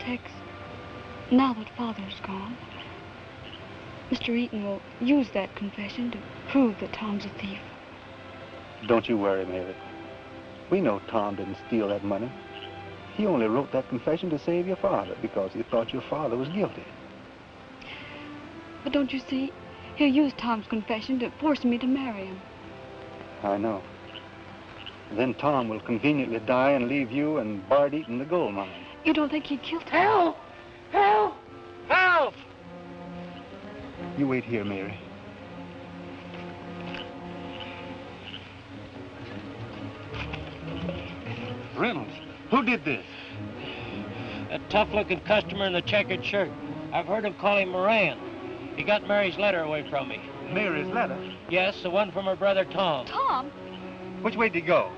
Tex, now that Father's gone, Mr. Eaton will use that confession to prove that Tom's a thief. Don't you worry, Mary. We know Tom didn't steal that money. He only wrote that confession to save your father because he thought your father was guilty. But don't you see? He'll use Tom's confession to force me to marry him. I know. Then Tom will conveniently die and leave you and Bart Eaton the gold mine. You don't think he killed kill Tom? Help! Help! Help! You wait here, Mary. Reynolds, who did this? A tough-looking customer in the checkered shirt. I've heard him call him Moran. He got Mary's letter away from me. Mary's letter? Yes, the one from her brother Tom. Tom? Which way did he go?